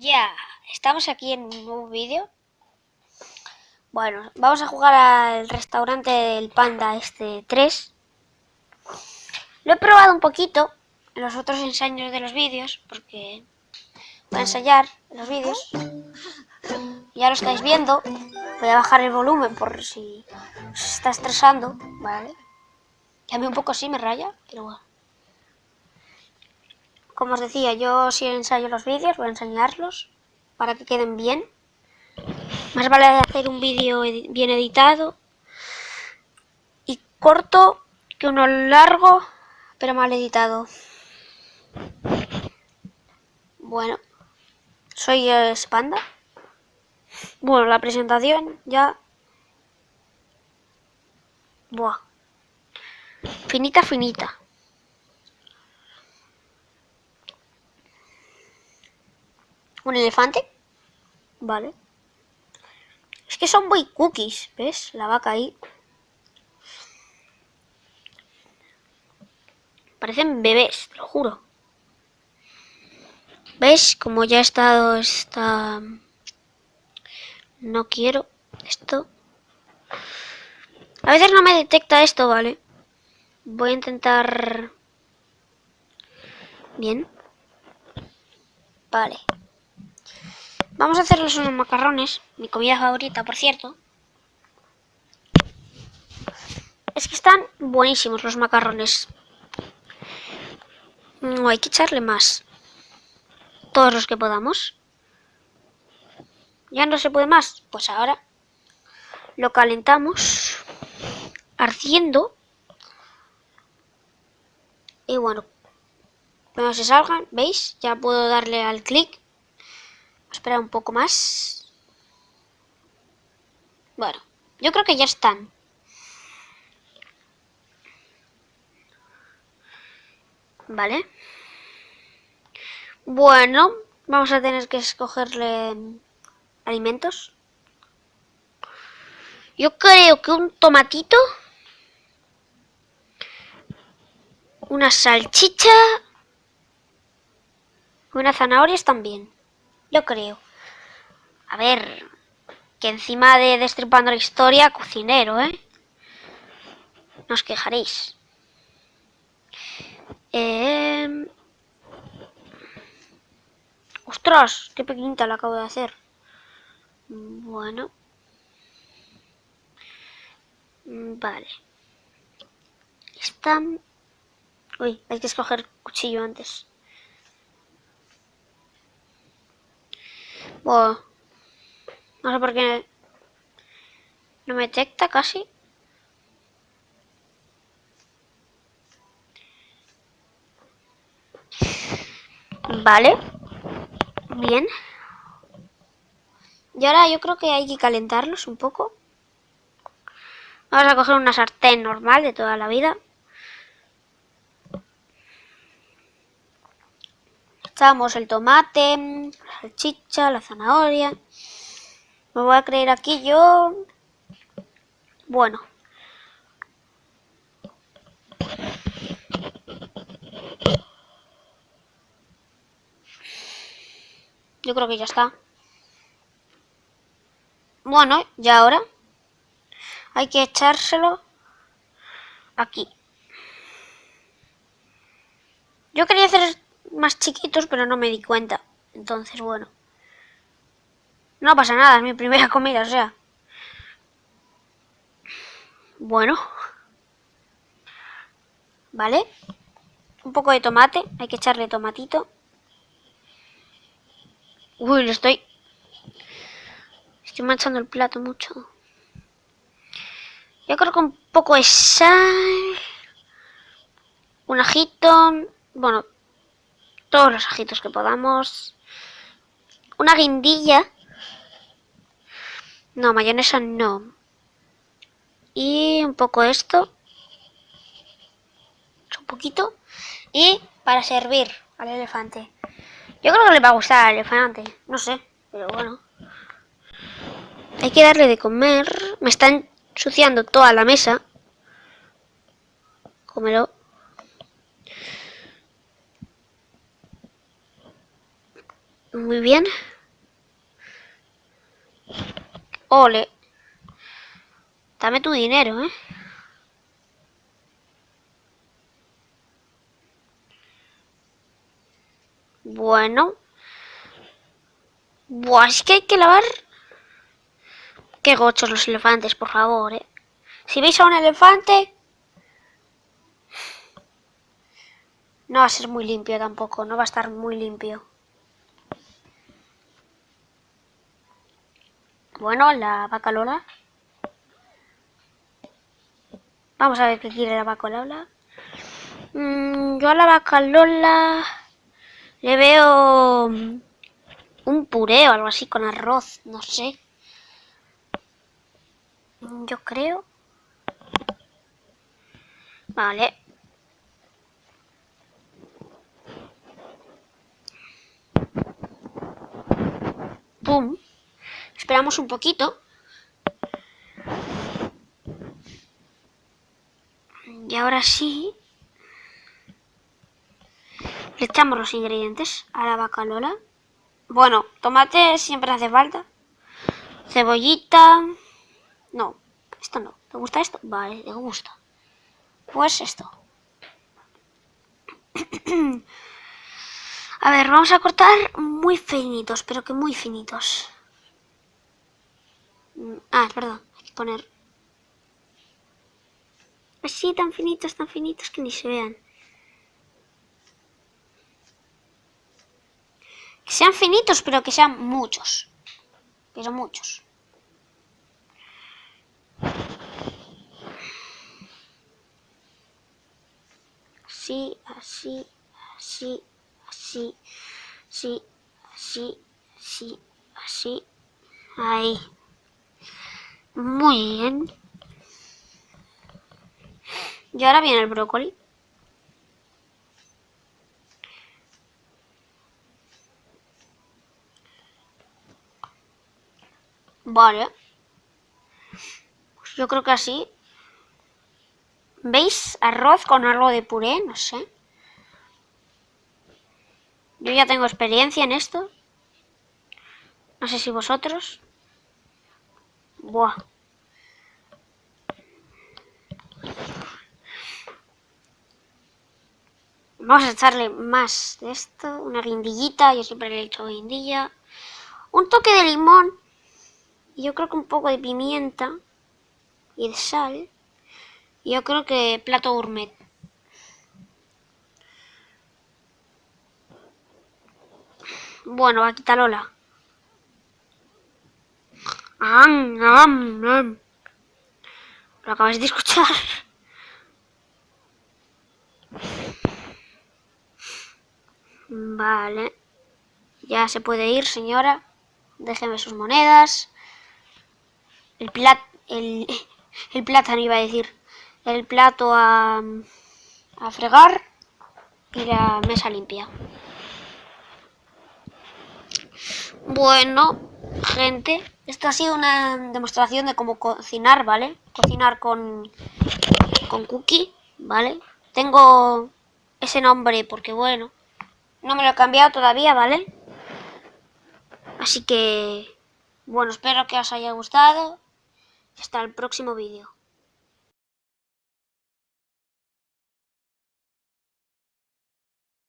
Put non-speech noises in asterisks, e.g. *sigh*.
Ya, estamos aquí en un nuevo vídeo. Bueno, vamos a jugar al restaurante del Panda este 3. Lo he probado un poquito en los otros ensayos de los vídeos, porque voy a ensayar los vídeos. Ya lo estáis viendo. Voy a bajar el volumen por si os está estresando, ¿vale? Que a mí un poco sí me raya, pero bueno. Como os decía, yo si ensayo los vídeos, voy a enseñarlos para que queden bien. Más vale hacer un vídeo bien editado y corto que uno largo, pero mal editado. Bueno, soy Spanda. Bueno, la presentación ya... Buah. Finita, finita. ¿Un elefante? Vale. Es que son muy cookies, ¿ves? La vaca ahí. Parecen bebés, te lo juro. ¿Ves? Como ya he estado esta... No quiero esto. A veces no me detecta esto, ¿vale? Voy a intentar... Bien. Vale. Vamos a hacerles unos macarrones, mi comida favorita, por cierto. Es que están buenísimos los macarrones. No, hay que echarle más. Todos los que podamos. ¿Ya no se puede más? Pues ahora lo calentamos ardiendo. Y bueno, cuando se salgan, ¿veis? Ya puedo darle al clic esperar un poco más. Bueno, yo creo que ya están. Vale. Bueno, vamos a tener que escogerle alimentos. Yo creo que un tomatito, una salchicha, una zanahoria están bien. Yo creo. A ver, que encima de Destripando la Historia, cocinero, ¿eh? No os quejaréis. Eh... ¡Ostras! ¡Qué pequeñita la acabo de hacer! Bueno. Vale. Están... Uy, hay que escoger cuchillo antes. No sé por qué no me detecta casi. Vale. Bien. Y ahora yo creo que hay que calentarlos un poco. Vamos a coger una sartén normal de toda la vida. Echamos el tomate, la salchicha, la zanahoria. Me voy a creer aquí yo... Bueno. Yo creo que ya está. Bueno, ya ahora hay que echárselo aquí. Yo quería hacer más chiquitos, pero no me di cuenta. Entonces, bueno. No pasa nada, es mi primera *laughs* comida, o sea. Bueno. ¿Vale? Un poco de tomate, hay que echarle tomatito. Uy, le estoy... Estoy manchando el plato mucho. Yo creo que un poco de sal... Un ajito... Bueno, todos los ajitos que podamos. Una guindilla. No, mayonesa no. Y un poco esto. Un poquito. Y para servir al elefante. Yo creo que le va a gustar al elefante. No sé, pero bueno. Hay que darle de comer. Me están ensuciando toda la mesa. Cómelo. Muy bien. Ole. Dame tu dinero, ¿eh? Bueno. Buah, es que hay que lavar... Qué gochos los elefantes, por favor, ¿eh? Si veis a un elefante... No va a ser muy limpio tampoco, no va a estar muy limpio. Bueno, la vaca Lola. Vamos a ver qué quiere la vaca Lola. Mm, yo a la vaca Lola le veo un puré o algo así con arroz, no sé. Yo creo. Vale. Pum. Esperamos un poquito. Y ahora sí. Le echamos los ingredientes a la vaca Lola. Bueno, tomate siempre hace falta. Cebollita. No, esto no. ¿Te gusta esto? Vale, te gusta. Pues esto. *clears throat* a ver, vamos a cortar muy finitos, pero que muy finitos. Ah, perdón, hay que poner... Así, tan finitos, tan finitos que ni se vean. Que sean finitos, pero que sean muchos. Pero muchos. Así, así, así, así, así, así, así, así. Ahí. Muy bien. Y ahora viene el brócoli. Vale. Pues yo creo que así. ¿Veis? Arroz con algo de puré, no sé. Yo ya tengo experiencia en esto. No sé si vosotros. Buah. Vamos a echarle más de esto. Una guindillita. Yo siempre le he hecho guindilla. Un toque de limón yo creo que un poco de pimienta y de sal. Yo creo que plato gourmet. Bueno, aquí está Lola. Lo acabas de escuchar. Vale. Ya se puede ir, señora. Déjeme sus monedas el, plat, el, *laughs* el plátano iba a decir, el plato a, a fregar y la mesa limpia. Bueno, gente, esto ha sido una demostración de cómo cocinar, ¿vale? Cocinar con, con cookie, ¿vale? Tengo ese nombre porque, bueno, no me lo he cambiado todavía, ¿vale? Así que, bueno, espero que os haya gustado. Hasta el próximo vídeo.